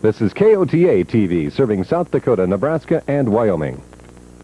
This is KOTA TV serving South Dakota, Nebraska, and Wyoming.